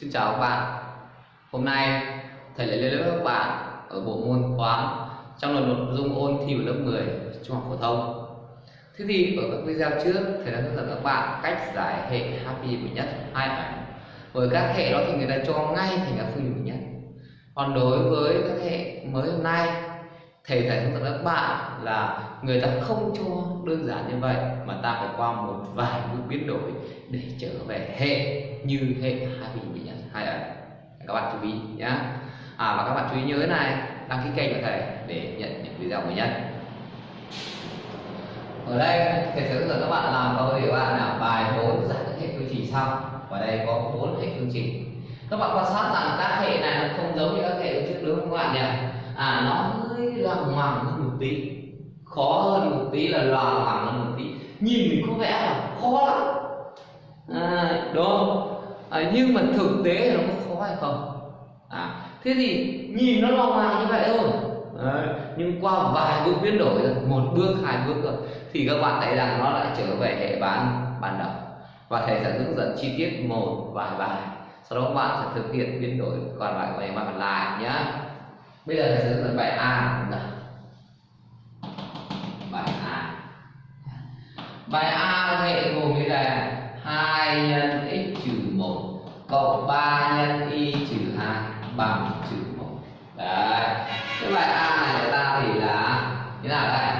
Xin chào các bạn. Hôm nay, thầy lại lên lớp các bạn ở bộ môn toán trong lần nội dung ôn thi vào lớp 10 trung học phổ thông. Thế thì ở các video trước, thầy đã hướng dẫn các bạn cách giải hệ happy của nhất hai ảnh với các hệ đó thì người ta cho ngay thành các phương trình nhất. Còn đối với các hệ mới hôm nay thầy thầy hướng dẫn các bạn là người ta không cho đơn giản như vậy, mà ta phải qua một vài bước biến đổi để trở về hệ, như hệ hai bình bị nhận hai ẩn các bạn chú ý nhé à và các bạn chú ý nhớ này, đăng ký kênh của thầy để nhận những video mới nhất. Ở đây, thầy sẽ hướng dẫn các bạn làm câu thì các bạn nào, bài 4 giải các hệ phương trình sau. Và đây có bốn hệ phương trình. Các bạn quan sát rằng các hệ này nó không giống như các hệ trước đúng không các bạn nhỉ? À nó loằng ngoằng hơn một tí khó hơn một tí là loằng ngoằng hơn một tí. Nhìn mình có vẻ là khó lắm. À, đúng không? À, nhưng mà thực tế nó có khó hay không? À, thế thì nhìn nó loằng ngoằng như vậy thôi. À, nhưng qua vài bước biến đổi rồi một bước hai bước rồi thì các bạn thấy rằng nó lại trở về hệ bán ban đầu và thầy sẽ hướng dẫn chi tiết một vài bài sau đó các bạn sẽ thực hiện biến đổi còn lại của bài còn lại nhé bây giờ thầy sẽ hướng dẫn bài a nào bài a. Bài a hệ gồm như là 2 nhân x trừ 1 cộng 3 nhân y trừ 2 bằng trừ 1 đấy. Cái bài a này của ta thì là thế nào đây?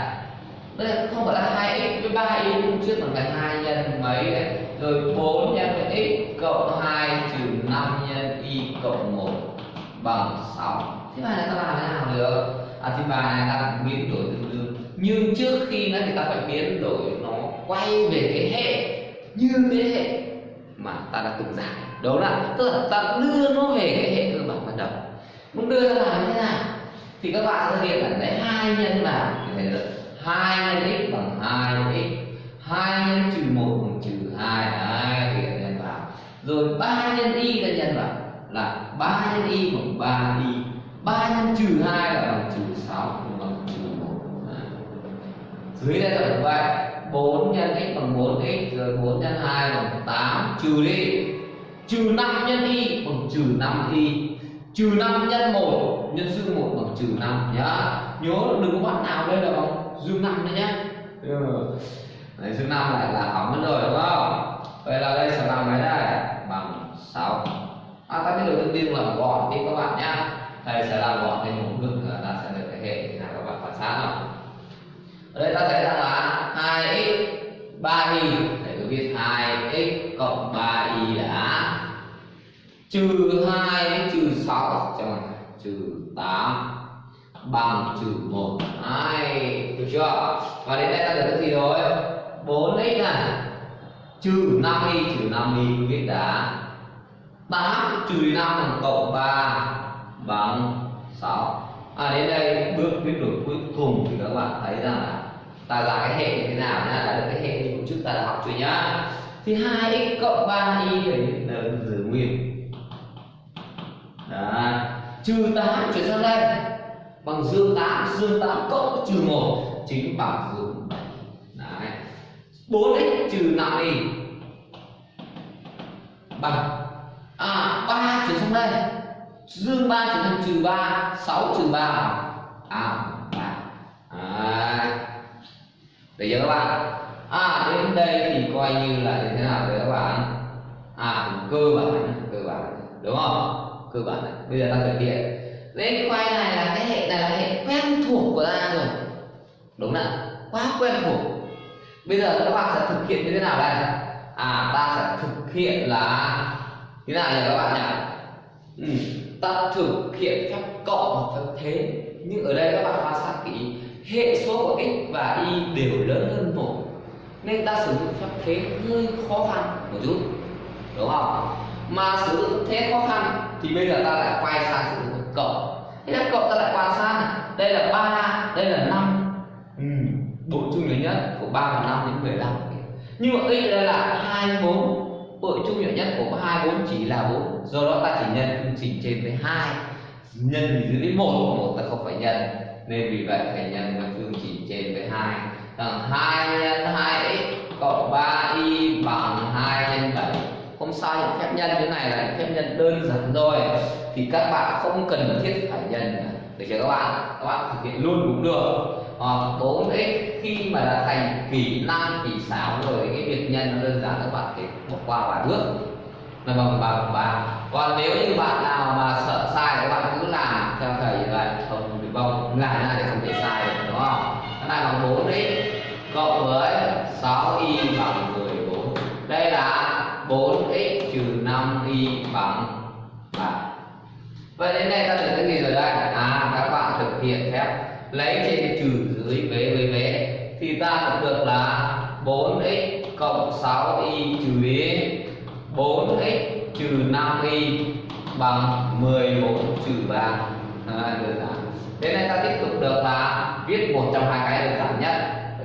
Đây không phải là 2x với ba y lúc trước bằng cái 2 nhân mấy đấy. Rồi 4 nhân x cộng 2 trừ 5 nhân y cộng 1 bằng 6 thế bài này ta làm thế nào được. À thì bài này ta biến đổi tương đương nhưng trước khi nó thì ta phải biến đổi, nó quay về cái hệ, như cái hệ mà ta đã từng giải đúng là, tức là ta đưa nó về cái hệ cơ bản ban đầu. Muốn đưa ra làm thế nào thì các bạn sẽ thực hiện là lấy hai nhân vào thì thấy được hai nhân x bằng hai x. Hai nhân trừ một bằng trừ hai hai thì nhân vào. Rồi ba nhân y ta nhân vào, là ba nhân y bằng ba y. 3 nhân trừ 2 là bằng trừ sáu bằng trừ một. À. Dưới đây là vậy 4 nhân x bằng 4x rồi 4 nhân 2 bằng 8 trừ đi. Trừ 5 nhân y bằng trừ 5y trừ 5 nhân 1 nhân dương 1 bằng trừ 5 nhá. Nhớ đừng có bạn nào đây là bằng dương 5 đấy nhá. Ừ. đấy, dương 5 lại là hỏng mất rồi đúng không? Vậy là đây sẽ làm mấy đây bằng 6 à, ta biết được tương đương là gọn đi các bạn nhá thầy sẽ làm gọn thành một bước là ta sẽ được cái hệ thế nào, các bạn quan sát nào. Ở đây ta thấy rằng là 2x 3y thầy cứ viết 2x cộng 3y là trừ 2 trừ 6 cho trừ 8 bằng trừ 1 2 được chưa? Và đến đây ta được cái gì rồi? 4x này, trừ 5y trừ 5y viết đã. 8 trừ 5 bằng cộng 3 Vâng, bằng 6 à đến đây bước biến đổi cuối cùng thì các bạn thấy rằng là ta ra cái hệ như thế nào nhá. Đã được cái hệ như trước ta đã học rồi nhá. Thì 2x cộng 3y là giữ nguyên. Đấy. trừ 8 chuyển sang đây. Bằng dương 8 dương 8 cộng trừ 1 chính bằng dương 7 Đấy. 4x trừ 5y bằng. À 3 chuyển sang đây dương 3 trở thành trừ 3 6 trừ 3 à 3 Đấy. À. Được chưa các bạn? À đến đây thì coi như là như thế nào đấy các bạn? À cơ bản cơ bản. Đúng không? Cơ bản. Này bây giờ ta thực hiện. Đấy cái quay này là cái hệ này là hệ quen thuộc của ta rồi. Đúng là quá quen thuộc. Bây giờ các bạn sẽ thực hiện như thế nào đây? À ta sẽ thực hiện là như thế nào nhỉ các bạn nhỉ? Ừ ta thực hiện phép cộng và phép thế. Nhưng ở đây các bạn quan sát kỹ hệ số của x và y đều lớn hơn một nên ta sử dụng phép thế hơi khó khăn một chút đúng không? Mà sử dụng thế khó khăn thì bây giờ ta lại quay sang sử dụng cộng thế là cộng ta lại quan sát đây là ba đây là năm. Ừ, bộ chung lớn nhất của ba và năm đến 15 nhưng mà x đây là 24 Hội chung nhỏ nhất của hai bốn chỉ là bốn, do đó ta chỉ nhân phương trình trên với hai, nhân dưới với một, một ta không phải nhân, nên vì vậy phải nhân với phương trình trên với hai. Rằng hai nhân hai x cộng ba y bằng hai nhân bảy. Không sao những phép nhân thế này là phép nhân đơn giản rồi, thì các bạn không cần thiết phải nhân được chưa các bạn? Các bạn thực hiện luôn cũng được. Hoặc bốn x khi mà đã thành kỳ năng kỳ sáo rồi, cái việc nhân nó đơn giản, các bạn thể bỏ qua vài bước. Là bằng ba bằng ba. Còn nếu như bạn nào mà sợ sai, các bạn cứ làm theo thầy như vậy. Không bị vong làm ra thì không thể sai được, đúng không? Cái này bằng bốn x cộng với 6 y bằng 14 đây là 4x trừ 5y bằng 3 vậy đến đây ta được cái gì rồi đây à các bạn thực hiện phép. Lấy trên trừ dưới vế với vế. Thì ta được là 4x cộng 6y trừ y 4x trừ 5y bằng 14 trừ 3 à, đơn giản. Đến đây ta tiếp tục được là viết một trong hai cái đơn giản nhất.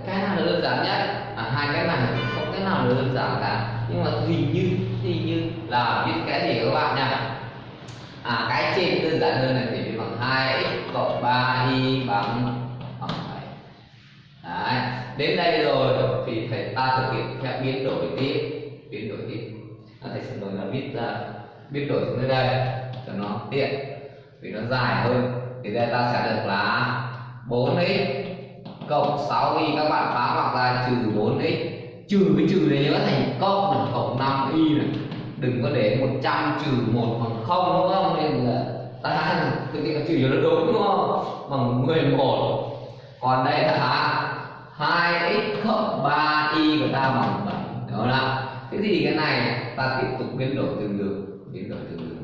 Cái nào là đơn giản nhất? À, hai cái này không cái nào là đơn giản cả. Nhưng mà hình như hình như là viết cái gì các bạn nhỉ? À cái trên đơn giản hơn này thì viết bằng 2 x cộng 3 y bằng bằng 7 Đấy. đến đây rồi thì thầy ta thực hiện theo biến đổi tiếp biến đổi tiếp. À, thầy sẽ nói là viết ra biến đổi xuống đây cho nó tiện vì nó dài hơn. Thì đây ta sẽ được là 4x cộng 6y các bạn phá hoặc ra trừ 4x trừ cái trừ này nhớ thành cộng là cộng 5y này đừng có để 100 trừ 1 bằng 0 đúng không? Nên là ta thực hiện trừ cho nó đúng đúng không? Bằng 11 còn đây là 2x cộng 3y của ta bằng 7 đó là thế thì cái này ta tiếp tục biến đổi tương đương, biến đổi tương đương.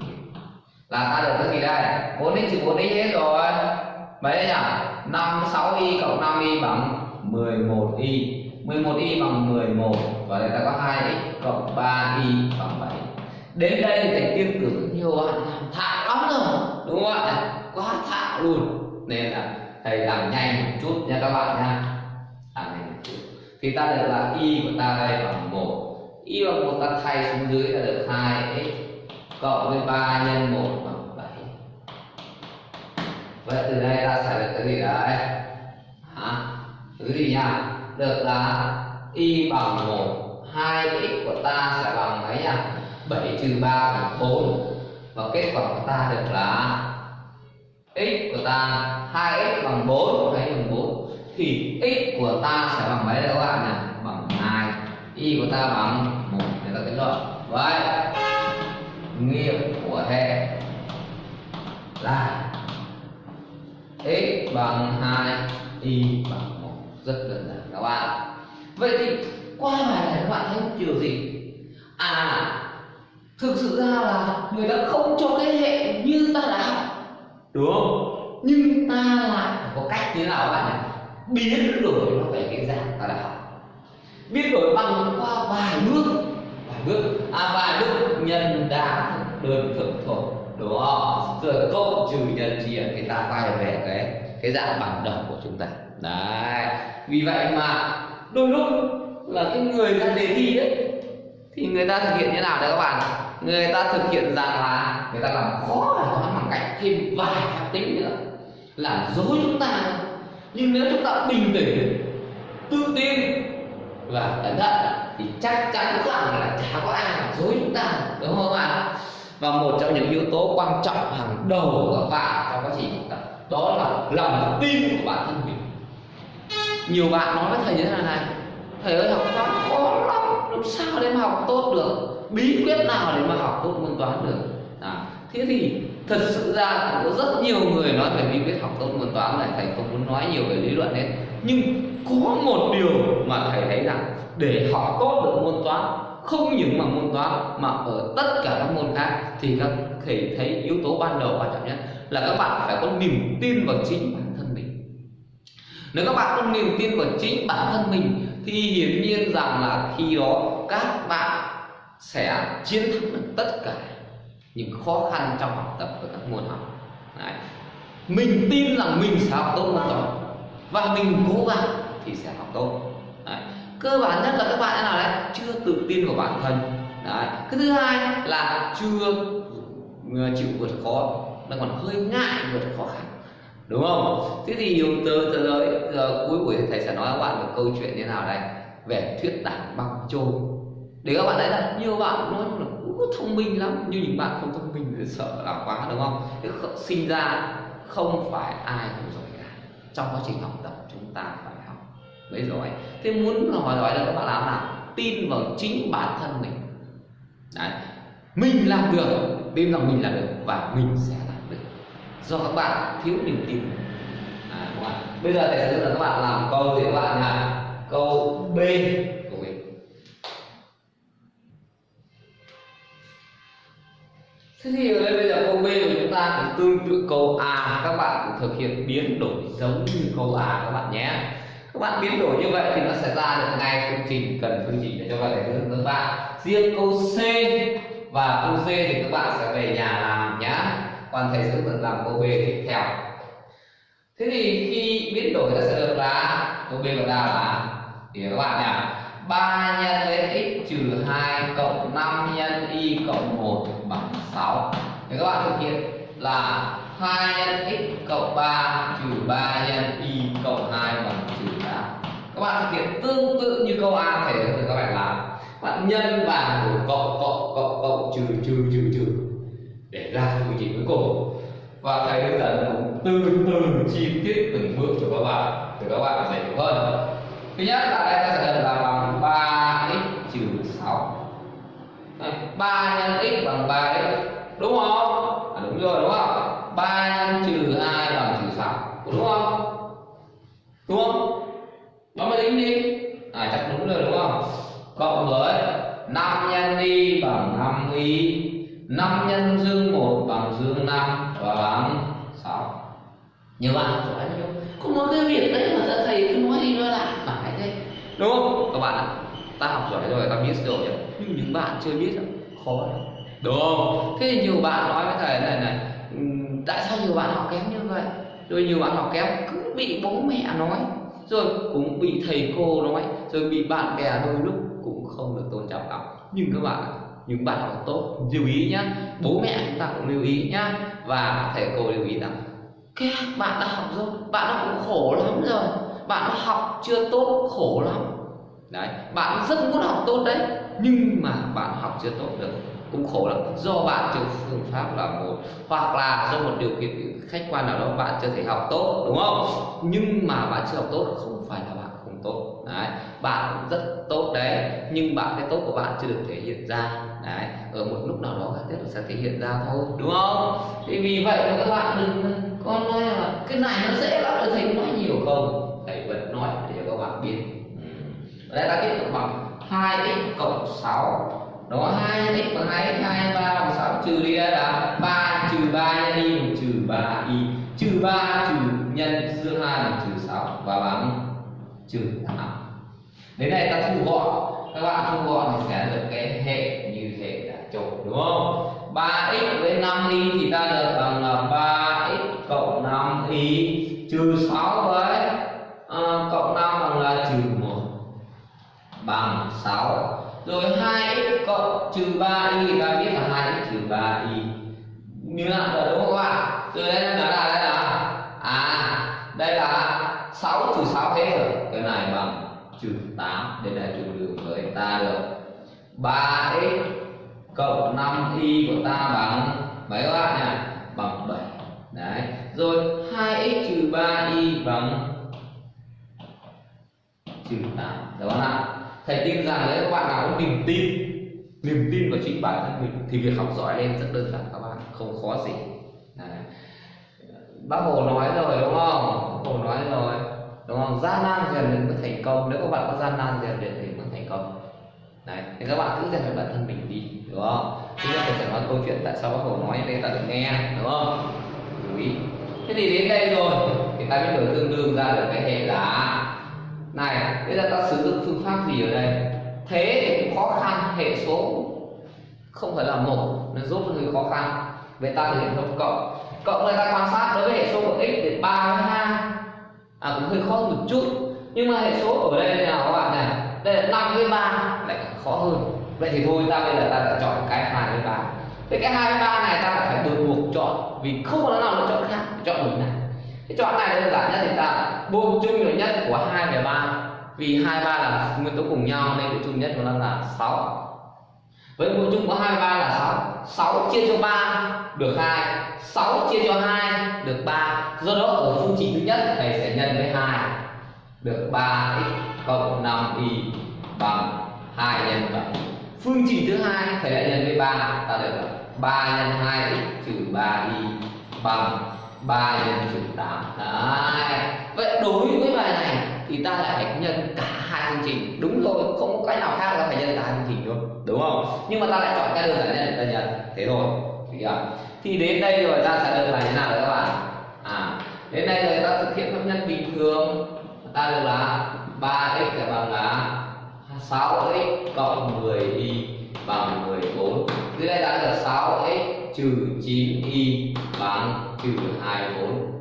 Là ta được cái gì đây? 4x trừ 4x hết rồi. Mấy nhỉ? 5 6y cộng 5y bằng 11y 11y bằng 11 và đây ta có 2x cộng 3y bằng 7 đến đây thì thầy tiên tưởng nhiều bạn làm thạo lắm rồi đúng không ạ? Quá thạo luôn. Nên là thầy làm nhanh một chút nha các bạn nha. Làm nhanh một chút. Thì ta được là y của ta đây bằng một, y bằng một ta thay xuống dưới là được hai x cộng với ba nhân một bằng bảy. vậy từ đây ta sẽ được cái gì đấy hả? Thứ gì nhỉ? Được là y bằng 1 2x của ta sẽ bằng mấy nhỉ 7 trừ 3 bằng 4 và kết quả của ta được là x của ta 2x bằng 4 hay bằng 4 thì x của ta sẽ bằng mấy đây các bạn này bằng 2 y của ta bằng 1 để ta kết luận. Vậy nghiệm của hệ là x bằng 2 y bằng 1 rất đơn giản, các bạn. Vậy thì qua bài này các bạn thấy điều gì? À thực sự ra là người ta không cho cái hệ như ta đã học. Đúng. Không nhưng ta lại có cách như nào các bạn nhỉ? Biến đổi nó về cái dạng ta đã học. Biến đổi bằng qua vài bước. Vài bước. À vài bước. Nhân đa đơn thực thôi đúng không? Rồi cộng trừ nhân chia thì ta quay về cái cái dạng bản đầu của chúng ta. Đấy. Vì vậy mà đôi lúc là cái người ra đề thi đấy thì người ta thực hiện như nào đấy các bạn người ta thực hiện dạng hóa người ta làm khó bài toán bằng cách thêm vài phép tính nữa. Làm dối chúng ta. Nhưng nếu chúng ta bình tĩnh, tự tin và cẩn thận, thì chắc chắn rằng là chả có ai làm dối chúng ta, đúng không ạ? Và một trong những yếu tố quan trọng hàng đầu của các bạn trong quá trình học tập, đó là lòng tin của bản thân mình. Nhiều bạn nói với thầy như thế này này, thầy ơi, học toán khó. lắm làm sao để mà học tốt được? Bí quyết nào để mà học tốt môn toán được? À, thế thì thật sự ra có rất nhiều người nói về bí quyết học tốt môn toán này thầy không muốn nói nhiều về lý luận hết. Nhưng có một điều mà thầy thấy rằng để học tốt được môn toán không những mà môn toán mà ở tất cả các môn khác thì các thầy thấy yếu tố ban đầu quan trọng nhất là các bạn phải có niềm tin vào chính bản thân mình. Nếu các bạn có niềm tin vào chính bản thân mình thì hiển nhiên rằng là khi đó các bạn sẽ chiến thắng được tất cả những khó khăn trong học tập của các môn học Đấy. mình tin rằng mình sẽ học tốt môn và mình cố gắng thì sẽ học tốt Đấy. cơ bản nhất là các bạn nào đấy, chưa tự tin vào bản thân đấy. cái thứ hai là chưa ờ, chịu vượt khó đang còn hơi ngại vượt khó khăn đúng không? Thế thì yếu tố tới giờ cuối buổi thầy sẽ nói các bạn một câu chuyện như nào đây về thuyết tảng băng trôi để các bạn thấy là nhiều bạn nói là thông minh lắm, nhưng những bạn không thông minh thì sợ làm quá, đúng không? Thế sinh ra không phải ai cũng giỏi cả. Trong quá trình học tập, chúng ta phải học. Mới giỏi thế muốn hỏi giỏi được các bạn làm nào? Tin vào chính bản thân mình. Đấy. mình làm được tin rằng mình làm được và mình sẽ do các bạn thiếu niềm tin. À, đúng bây giờ thầy sẽ hướng dẫn các bạn làm câu thì các bạn là câu b. Của mình Thế thì ở đây bây giờ câu B của chúng ta cũng tương tự câu A. Các bạn cũng thực hiện biến đổi giống như câu A các bạn nhé. Các bạn biến đổi như vậy thì nó sẽ ra được ngay phương trình cần phương trình để cho các bạn hướng dẫn các bạn. Riêng câu C và câu C thì các bạn sẽ về nhà làm nhé còn thầy sẽ vẫn làm câu B tiếp theo. Thế thì khi biến đổi ta sẽ được là câu B của ta là thì các bạn nhỉ? 3 nhân với x trừ 2 cộng 5 nhân y cộng 1 bằng 6 thì các bạn thực hiện là 2 nhân x cộng 3 trừ 3 nhân y cộng 2 bằng trừ 8 các bạn thực hiện tương tự như câu A thể hướng các bạn làm. Bạn nhân bằng cộng cộng cộng cộng trừ trừ trừ trừ để ra quy trình cuối cùng. Và thầy hướng dẫn cũng từ từ chi tiết từng bước cho các bạn, để các bạn dễ hiểu hơn. Thứ nhất là đây ta sẽ cần là bằng 3x trừ 6 3 nhân x bằng 3x đúng không à, đúng rồi đúng không 3 nhân trừ 2 bằng trừ 6 đúng không đúng không bấm máy tính đi à chắc đúng rồi đúng không cộng với 5 nhân y bằng 5 y 5 nhân dương 1 bằng dương 5 và bằng 6 nhiều bạn giỏi lắm không nói cái việc đấy mà thầy cứ nói đi nói lại. Mãi thế. Đúng không? Các bạn ta học giỏi rồi ta biết rồi nhưng những bạn chưa biết khó lắm. Đúng không? Thế nhiều bạn nói với thầy này này tại sao nhiều bạn học kém như vậy? Rồi nhiều bạn học kém cứ bị bố mẹ nói rồi cũng bị thầy cô nói rồi bị bạn bè đôi lúc cũng không được tôn trọng lắm. Nhưng các bạn những bạn học tốt, lưu ý nhá. Bố mẹ chúng ta cũng lưu ý nhá. Và thầy cô lưu ý rằng các bạn đã học rồi, bạn đã cũng khổ lắm rồi. Bạn đã học chưa tốt, khổ lắm. Đấy, bạn rất muốn học tốt đấy, nhưng mà bạn học chưa tốt được, cũng khổ lắm. Do bạn chưa phương pháp là một, hoặc là do một điều kiện khách quan nào đó bạn chưa thể học tốt, đúng không? Nhưng mà bạn chưa học tốt, không phải là bạn không tốt. Đấy, bạn rất tốt đấy, nhưng bạn cái tốt của bạn chưa được thể hiện ra đấy, ở một lúc nào đó các tiếp sẽ thể hiện ra thôi, đúng không? Thì vì vậy mà các bạn đừng con nói là cái này nó dễ lắm rồi thầy nói nhiều không? Thầy vẫn nói để cho các bạn biết. Ừ. đây ta tiếp tục bằng 2x cộng 6 đó 2 x bằng 2 x 2 3 bằng 6 trừ đi là 3 trừ 3 nhân y bằng trừ 3 y, trừ 3 trừ nhân dương 2 bằng trừ 6 và bằng trừ 8 đến đây ta thu gọn. Các bạn thu gọn thì sẽ được cái hệ chục đúng không? 3x với 5y thì ta được bằng là 3x cộng 5y trừ 6 với uh, cộng 5 bằng là trừ 1 bằng 6 rồi 2x cộng trừ 3y thì ta biết là 2x trừ 3y như là rồi đúng không các bạn rồi đây là là đây là à đây là 6 trừ 6 hết rồi cái này bằng trừ 8 đây là trừ đường với ta được 3 mấy các bạn nhỉ bằng 7 đấy. Rồi 2x trừ 3y bằng trừ 8 đúng không ạ? Thầy tin rằng nếu các bạn nào có niềm tin niềm tin vào chính bản thân mình thì việc học giỏi lên rất đơn giản các bạn. Không khó gì. Đấy. bác hồ nói rồi, đúng không? Bác hồ nói rồi. Đúng không? Gian nan rèn luyện mới thành công. Nếu các bạn có gian nan rèn luyện thì mới thành công. Đấy. Thì các bạn cứ rèn luyện bản thân mình đi, đúng không? Chúng ta phải sẽ nói câu chuyện tại sao bác hồ nói để ta được nghe, đúng không? Chú ý. Thế thì đến đây rồi, thì ta biết đổi tương đương ra được cái hệ là này bây giờ ta sử dụng phương pháp gì ở đây? Thế thì cũng khó khăn, hệ số không phải là một, nó giúp hơi khó khăn. Vậy ta thực hiện thông cộng. Cộng người ta quan sát, đối với hệ số của x thì ba với hai. À cũng hơi khó một chút. Nhưng mà hệ số ở đây là các bạn này? Đây là năm với ba, lại khó hơn vậy thì thôi ta bây giờ ta đã chọn cái hai với ba. Vậy cái hai với ba này ta phải buộc buộc chọn, vì không có nào lựa chọn khác, chọn một này. Cái chọn này đơn giản nhất thì ta buông chung nhiều nhất của hai và ba, vì hai ba là nguyên tố cùng nhau nên cái chung nhất của nó là 6 với mũ chung của hai ba là 6 6 chia cho 3 được 2 6 chia cho 2 được 3 do đó ở phương trình thứ nhất thầy sẽ nhân với 2 được 3x cộng 5y bằng phương trình thứ hai thầy lại nhân với 3 ta được 3 nhân 2x trừ 3y bằng 3 nhân trừ 8 Đấy. vậy đối với bài này thì ta lại phải nhân cả hai phương trình. Đúng rồi không có cách nào khác là phải nhân cả hai phương trình thôi đúng không? Nhưng mà ta lại chọn cái đơn giản nhất ta nhận thế thôi. Thì, thì đến đây rồi ta sẽ được là như nào đấy các bạn? À đến đây rồi ta thực hiện phép nhân bình thường. Ta được là 3x bằng là 6x cộng 10y bằng 14 dưới đây ta được 6x trừ 9y bằng trừ 24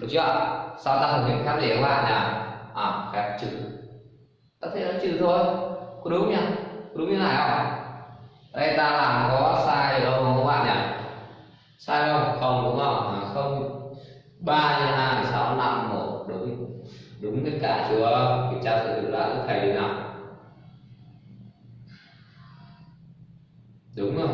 được chưa? Sau ta thực hiện phép gì các bạn nào à phép trừ. Ta thấy nó trừ thôi. Có đúng nhỉ? Có đúng như này không? Đây ta làm có sai đâu không các bạn nhỉ? Sai không không đúng không? À, không. Ba nhân hai sáu năm một. Đúng. Đúng tất cả chưa? Kiểm tra sự tự đã thầy nào? Đúng rồi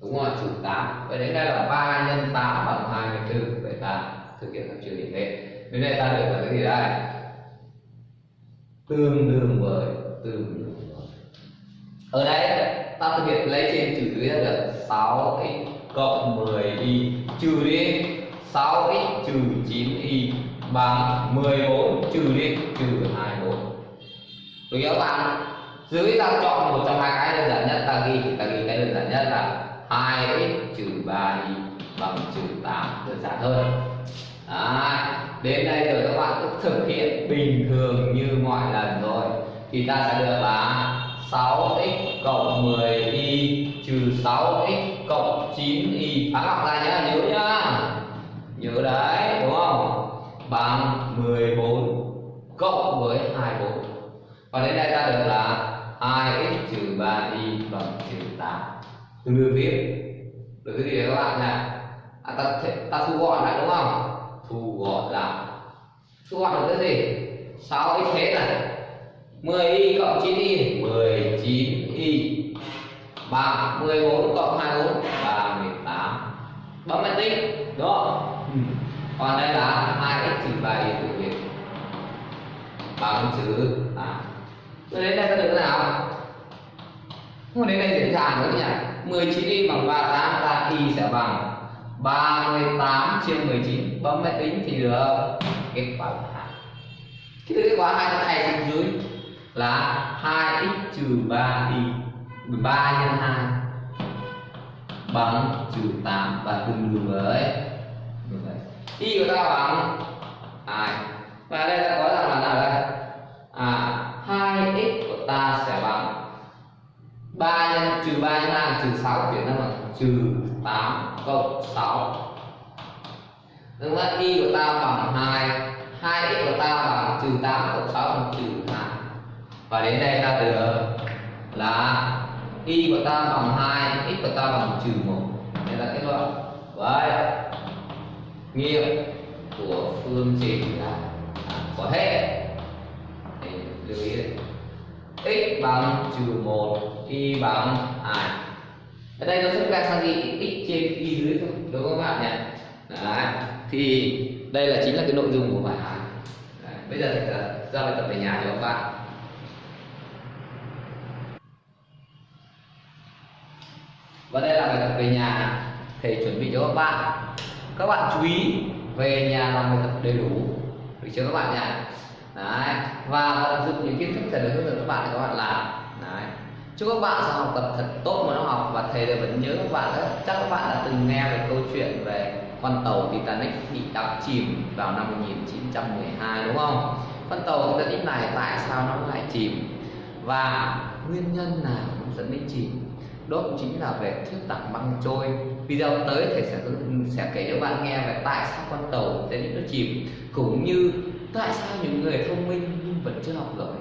đúng rồi trừ 8 vậy đến đây là 3 nhân 8 bằng 24 vậy ta thực hiện các trừ như thế đến đây ta được là cái gì đây? Tương đương với, tương đương với. Ở đây ta thực hiện lấy trên trừ dưới là được 6x cộng 10y trừ đi. 6x trừ 9y bằng 14 trừ đi, trừ 24 được Đúng không bạn? Dưới ta chọn một trong hai cái đơn giản nhất ta ghi ta ghi cái đơn giản nhất là 2x trừ 3y bằng trừ 8 đơn giản hơn. Đấy. đến đây rồi các bạn cứ thực hiện bình thường như mọi lần rồi. Thì ta sẽ được là 6x cộng 10y trừ 6x cộng 9y phá lọc ra nhá, nhớ nhá. Nhớ đấy, đúng không? Bằng 14 cộng với 24 và đến đây ta được là 2x trừ 3y bằng trừ 8 tương đương tiếp được cái gì đấy các bạn nhỉ? À, ta, ta thu gọn lại đúng không? Thu gọn lại. Thu gọn được cái gì? 6x thế này? 10y cộng 9y 19y bằng 14 cộng 24 là 18 bấm máy tính đúng không? Ừ. còn đây là 2x trừ 3y tự việc bằng chữ 8 rồi đến đây ta được thế nào? Không đến đây dễ dàng nữa nhỉ? 19y bằng 38 ta y sẽ bằng 38 chia 19 bấm máy tính thì được. Kết quả là 2 cái kết quả hai này xuống dưới là 2x trừ 3y 3 nhân 2 bằng trừ 8 và tương đương với y của ta bằng 2 và đây ta có rằng là nào đây? À 2x của ta sẽ bằng 3 nhân trừ 3 nhân 2 trừ 6 chuyển ra bằng trừ 8 cộng 6 Đúng là y của ta bằng 2 2x của ta bằng trừ 8 cộng 6 bằng trừ 2 Và đến đây ta được là y của ta bằng 2 x của ta bằng trừ 1 Đây là kết luận Vậy Nghiệm của phương trình là có hết lưu ý đây. X bằng trừ 1 y bằng 2 ở đây nó sẽ ra sang gì x trên y dưới thôi, đúng không các bạn nhỉ? Đấy. thì đây là chính là cái nội dung của bài hỏi bây giờ thì ờ, ra bài tập về nhà cho các bạn. Và đây là bài tập về nhà thầy chuẩn bị cho các bạn. Các bạn chú ý, về nhà làm bài tập đầy đủ. Được chưa các bạn nhỉ? Đấy. Và tận dụng những kiến thức thầy đã hướng dẫn các bạn để các bạn làm. Đấy. Chúc các bạn sẽ học tập thật tốt môn học và thầy vẫn nhớ các bạn đó. Chắc các bạn đã từng nghe về câu chuyện về con tàu Titanic bị đắm chìm vào năm 1912 đúng không? Con tàu Titanic này tại sao nó lại chìm? Và nguyên nhân nào dẫn đến chìm? Đó cũng chính là về thuyết tảng băng trôi. Video tới thầy sẽ sẽ kể cho bạn nghe về tại sao con tàu Titanic nó chìm, cũng như tại sao những người thông minh nhưng vẫn chưa học giỏi?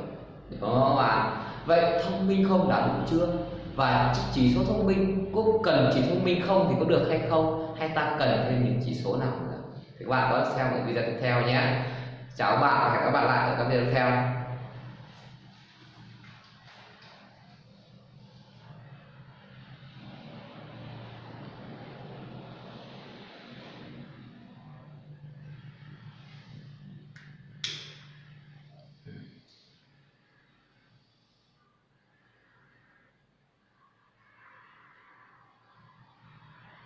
Đúng không bạn vậy thông minh không đã đủ chưa? Và chỉ số thông minh có cần chỉ thông minh không thì có được hay không? Hay ta cần thêm những chỉ số nào nữa? Thì các bạn có xem ở video tiếp theo nhé. Chào các bạn và hẹn các bạn lại ở các video tiếp theo